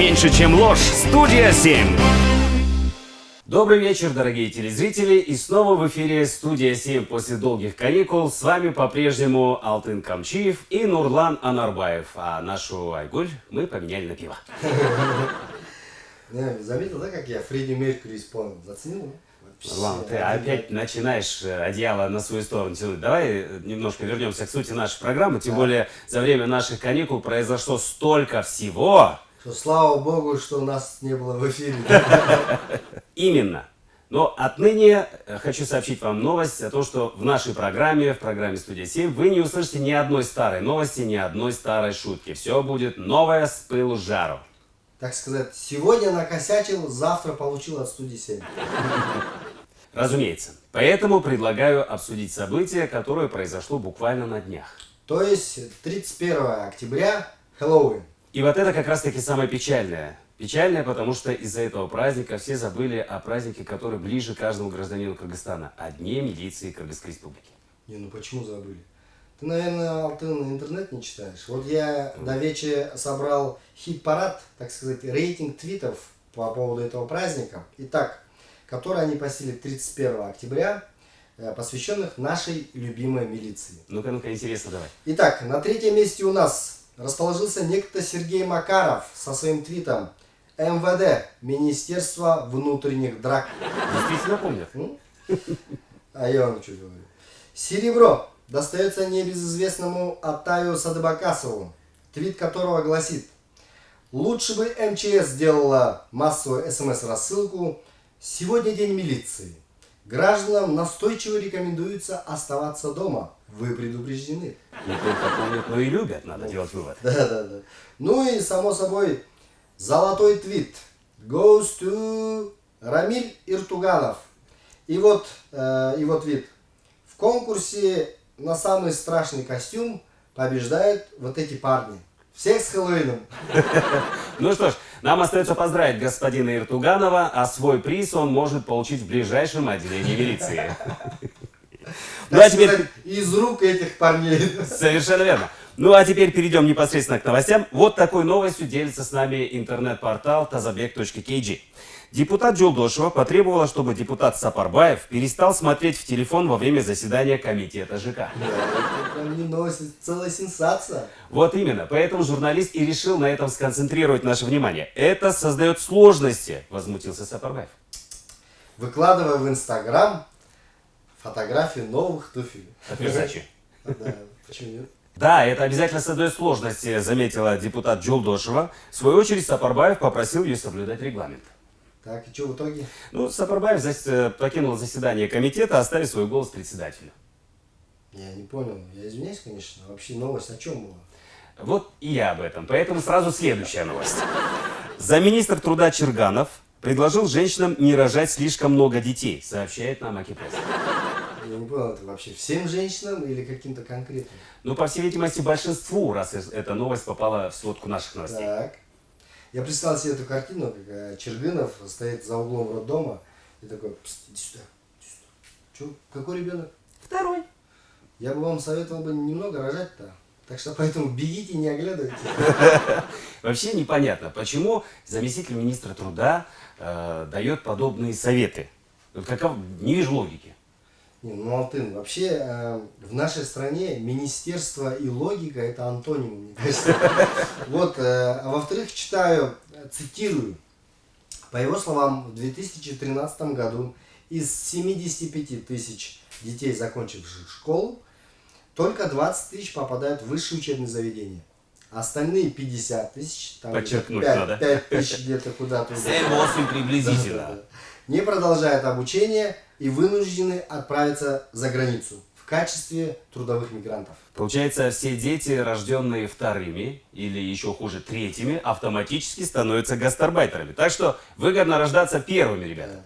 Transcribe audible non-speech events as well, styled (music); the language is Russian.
меньше, чем ложь. Студия 7. Добрый вечер, дорогие телезрители. И снова в эфире студия 7 после долгих каникул. С вами по-прежнему Алтын Камчиев и Нурлан Анарбаев. А нашу Айгуль мы поменяли на пиво. Заметил, да, как я Фредди Меркьюри исполнил? Заценил? Нурлан, ты опять начинаешь э, одеяло на свою сторону тянуть. Давай э, немножко вернемся к сути нашей программы. Тем более за время наших каникул произошло столько всего. Что слава богу, что нас не было в эфире. (laughs) Именно. Но отныне э, хочу сообщить вам новость о том, что в нашей программе, в программе «Студия 7» вы не услышите ни одной старой новости, ни одной старой шутки. Все будет новое с пылу жару. Так сказать, сегодня накосячил, завтра получил от студии 7. (laughs) Разумеется. Поэтому предлагаю обсудить событие, которое произошло буквально на днях. То есть 31 октября, Хэллоуин. И вот это как раз-таки самое печальное. Печальное, потому что из-за этого праздника все забыли о празднике, который ближе каждому гражданину Кыргызстана, о Дне милиции Кыргызской Республики. Не, ну почему забыли? Ты, наверное, Алтын интернет не читаешь. Вот я до вечера собрал хит-парад, так сказать, рейтинг твитов по поводу этого праздника. Итак, который они посели 31 октября, э, посвященных нашей любимой милиции. Ну-ка, ну-ка, интересно, давай. Итак, на третьем месте у нас расположился некто Сергей Макаров со своим твитом МВД, Министерство внутренних драк. Действительно помнят. А я вам что говорю. Серебро достается небезызвестному Атаю Садыбакасову, твит которого гласит «Лучше бы МЧС сделала массовую СМС-рассылку «Сегодня день милиции». Гражданам настойчиво рекомендуется оставаться дома. Вы предупреждены. Помнят, но и любят, надо делать вывод. (laughs) Да, да, да. Ну и, само собой, золотой твит. Goes to Рамиль Иртуганов. И вот э, его твит. В конкурсе на самый страшный костюм побеждают вот эти парни. Всех с Хэллоуином. (laughs) Ну что ж, нам остается поздравить господина Иртуганова, а свой приз он может получить в ближайшем отделении милиции. Ну а теперь... из рук этих парней. Совершенно верно. Ну а теперь перейдем непосредственно к новостям. Вот такой новостью делится с нами интернет-портал тазабек.kg. Депутат Джулдошева потребовала, чтобы депутат Сапарбаев перестал смотреть в телефон во время заседания комитета ЖК. Да, это не новость, это целая сенсация. Вот именно, поэтому журналист и решил на этом сконцентрировать наше внимание. Это создает сложности, возмутился Сапарбаев. Выкладывая в Инстаграм фотографии новых туфель. От Версачи. Да, почему нет? Да, это обязательно создает сложности, заметила депутат Джулдошева. В свою очередь Сапарбаев попросил ее соблюдать регламент. Так, и что в итоге? Ну, Сапарбаев зас- э, покинул заседание комитета, оставив свой голос председателю. Я не понял. Я извиняюсь, конечно. Вообще новость о чем была? Вот и я об этом. Поэтому сразу следующая новость. Замминистр труда Черганов предложил женщинам не рожать слишком много детей, сообщает нам Акипресс. Я не понял, это вообще всем женщинам или каким-то конкретным? Ну, по всей видимости, большинству, раз эта новость попала в сводку наших новостей. Так. Я представил себе эту картину, как э, Чергынов стоит за углом роддома и такой, «Пст, иди сюда, иди сюда. Че, какой ребенок? Второй. Я бы вам советовал бы немного рожать-то. Так что поэтому бегите, не оглядывайтесь. (laughs) Вообще непонятно, почему заместитель министра труда э, дает подобные советы. Вот каков... Не вижу логики. Не, ну, Алтын, вообще э, в нашей стране министерство и логика это антонимы, мне кажется. (laughs) Вот, э, а во-вторых, читаю, цитирую. По его словам, в 2013 году из 75 тысяч детей, закончивших школу, только 20 тысяч попадают в высшие учебные заведения. Остальные 50 тысяч, там Подчеркнуть 5, надо. тысяч где-то куда-то. 7-8 приблизительно. Не продолжают обучение и вынуждены отправиться за границу в качестве трудовых мигрантов. Получается, все дети, рожденные вторыми или еще хуже третьими, автоматически становятся гастарбайтерами. Так что выгодно рождаться первыми, ребята.